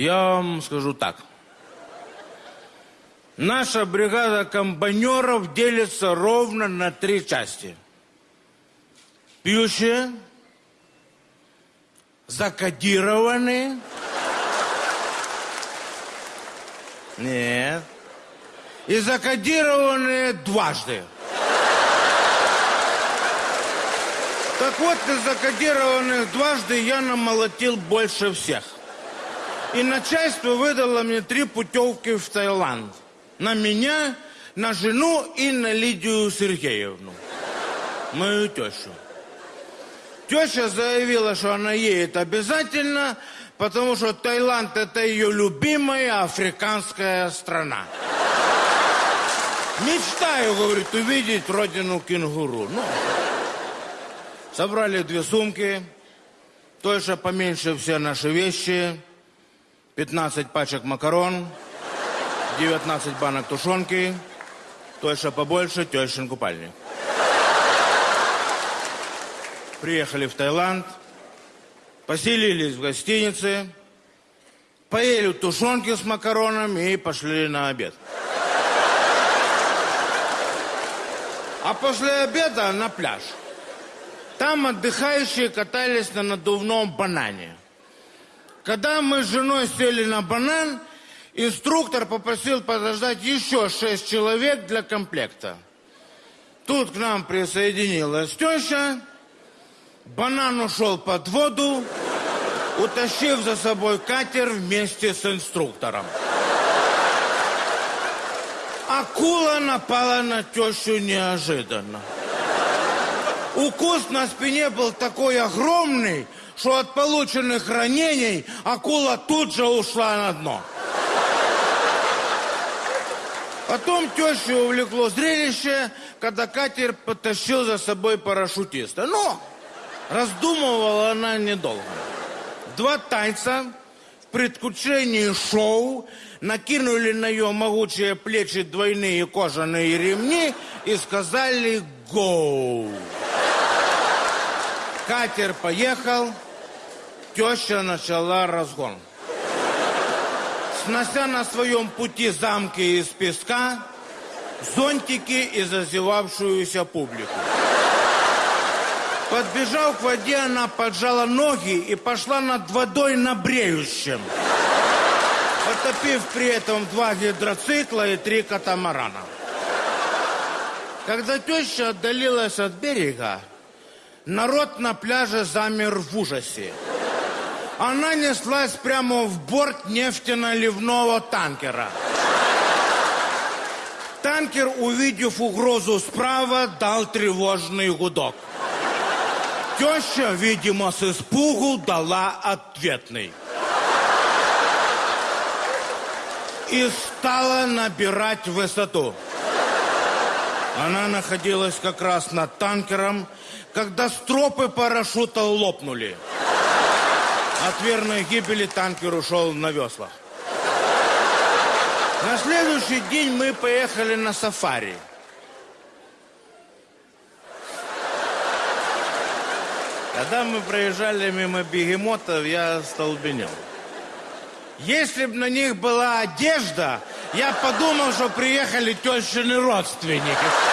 Я вам скажу так. Наша бригада комбайнеров делится ровно на три части. Пьющие, закодированные. Нет. И закодированные дважды. Так вот, из закодированных дважды я намолотил больше всех. И начальство выдало мне три путевки в Таиланд. На меня, на жену и на Лидию Сергеевну. Мою тещу. Теща заявила, что она едет обязательно, потому что Таиланд это ее любимая африканская страна. Мечтаю, говорит, увидеть родину кенгуру. Ну, собрали две сумки, Тойша поменьше все наши вещи, 15 пачек макарон, 19 банок тушенки, Тойша побольше, тещин купальник. Приехали в Таиланд, поселились в гостинице, поели тушенки с макаронами и пошли на обед. А после обеда на пляж. Там отдыхающие катались на надувном банане. Когда мы с женой сели на банан, инструктор попросил подождать еще шесть человек для комплекта. Тут к нам присоединилась теща. Банан ушел под воду, утащив за собой катер вместе с инструктором. Акула напала на тещу неожиданно. Укус на спине был такой огромный, что от полученных ранений акула тут же ушла на дно. Потом тещу увлекло зрелище, когда катер потащил за собой парашютиста. Но раздумывала она недолго. Два тайца в предвкушении шоу накинули на ее могучие плечи двойные кожаные ремни и сказали «Гоу!». Катер поехал, теща начала разгон. Снося на своем пути замки из песка, зонтики и зазевавшуюся публику. Подбежав к воде, она поджала ноги и пошла над водой на бреющем, потопив при этом два гидроцикла и три катамарана. Когда теща отдалилась от берега, народ на пляже замер в ужасе. Она неслась прямо в борт нефтяно-ливного танкера. Танкер, увидев угрозу справа, дал тревожный гудок. Теща, видимо, с испугу дала ответный. И стала набирать высоту. Она находилась как раз над танкером, когда стропы парашюта лопнули. От верной гибели танкер ушел на веслах. На следующий день мы поехали на сафари. Когда мы проезжали мимо бегемотов, я столбенел. Если бы на них была одежда, я подумал, что приехали тещины родственники.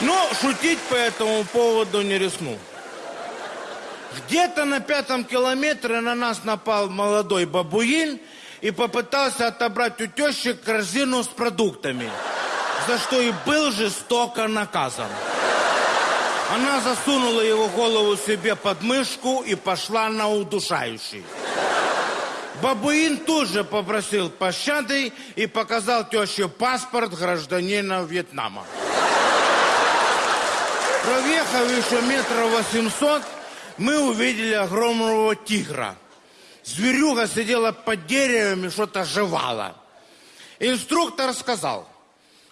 Но шутить по этому поводу не рискнул. Где-то на пятом километре на нас напал молодой бабуин и попытался отобрать у тещи корзину с продуктами, за что и был жестоко наказан. Она засунула его голову себе под мышку и пошла на удушающий. Бабуин тут же попросил пощады и показал теще паспорт гражданина Вьетнама. Проехав еще метров восемьсот, мы увидели огромного тигра. Зверюга сидела под деревом и что-то жевала. Инструктор сказал,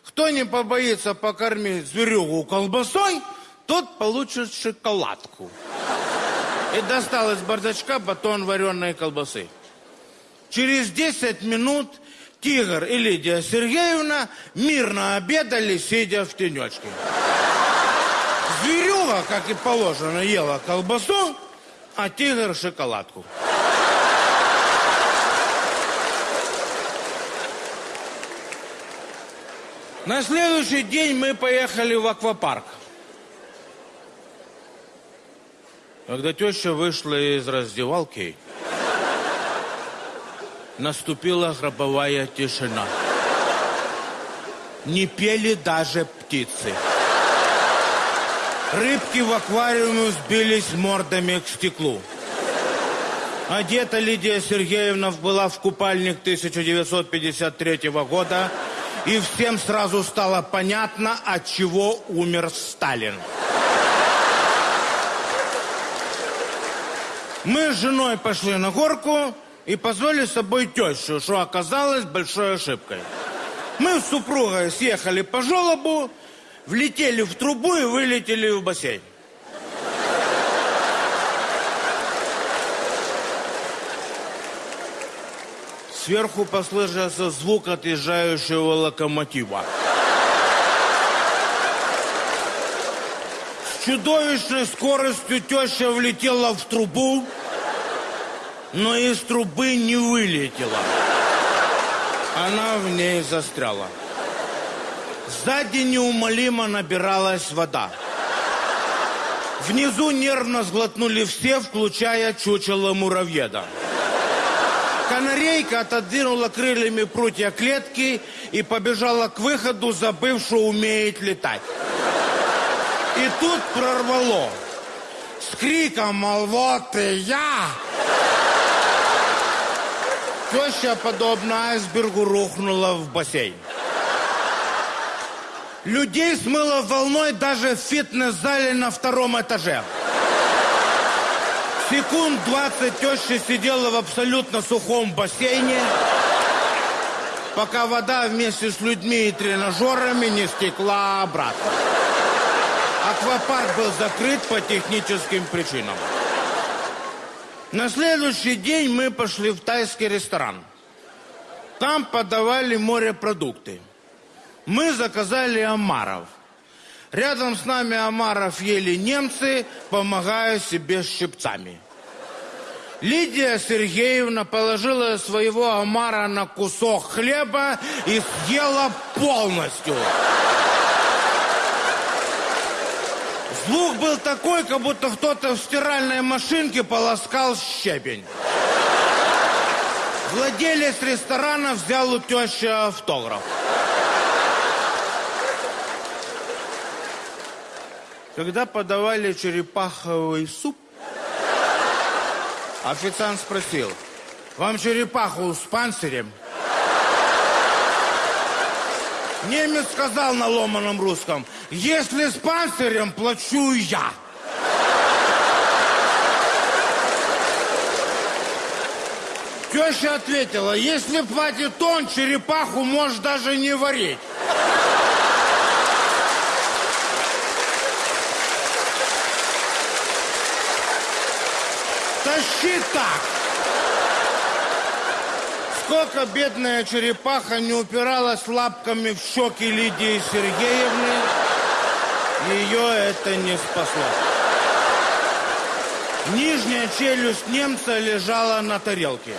кто не побоится покормить зверюгу колбасой, тот получит шоколадку. И достал из бардачка батон вареной колбасы. Через 10 минут Тигр и Лидия Сергеевна мирно обедали, сидя в тенечке. Зверюга, как и положено, ела колбасу, а тигр шоколадку. На следующий день мы поехали в аквапарк. Когда теща вышла из раздевалки, наступила гробовая тишина. Не пели даже птицы. Рыбки в аквариуме сбились мордами к стеклу. Одета Лидия Сергеевна была в купальник 1953 года, и всем сразу стало понятно, от чего умер Сталин. Мы с женой пошли на горку и позвали с собой тещу, что оказалось большой ошибкой. Мы с супругой съехали по желобу, влетели в трубу и вылетели в бассейн. Сверху послышался звук отъезжающего локомотива. С чудовищной скоростью теща влетела в трубу, но из трубы не вылетела. Она в ней застряла. Сзади неумолимо набиралась вода. Внизу нервно сглотнули все, включая чучело муравьеда. Канарейка отодвинула крыльями прутья клетки и побежала к выходу, забыв, что умеет летать. И тут прорвало. С криком, мол, вот и я! Теща, подобно айсбергу, рухнула в бассейн. Людей смыло волной даже в фитнес-зале на втором этаже. Секунд 20 теща сидела в абсолютно сухом бассейне, пока вода вместе с людьми и тренажерами не стекла обратно. Аквапарк был закрыт по техническим причинам. На следующий день мы пошли в тайский ресторан. Там подавали морепродукты. Мы заказали омаров. Рядом с нами омаров ели немцы, помогая себе щипцами. Лидия Сергеевна положила своего омара на кусок хлеба и съела полностью. Звук был такой, как будто кто-то в стиральной машинке полоскал щебень. Владелец ресторана взял у тещи автограф. Когда подавали черепаховый суп, официант спросил, вам черепаху с панцирем? Немец сказал на ломаном русском, если с панцирем, плачу я. Теща ответила, если платит он, черепаху можешь даже не варить. Тащи так. Сколько бедная черепаха не упиралась лапками в щеки Лидии Сергеевны, ее это не спасло. Нижняя челюсть немца лежала на тарелке.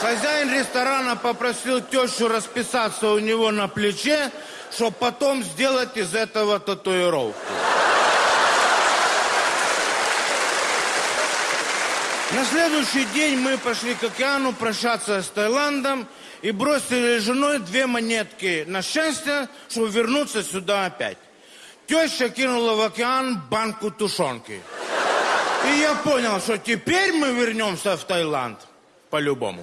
Хозяин ресторана попросил тещу расписаться у него на плече, чтобы потом сделать из этого татуировку. На следующий день мы пошли к океану прощаться с Таиландом и бросили женой две монетки на счастье, чтобы вернуться сюда опять. Теща кинула в океан банку тушенки. И я понял, что теперь мы вернемся в Таиланд по-любому.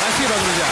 Спасибо, друзья.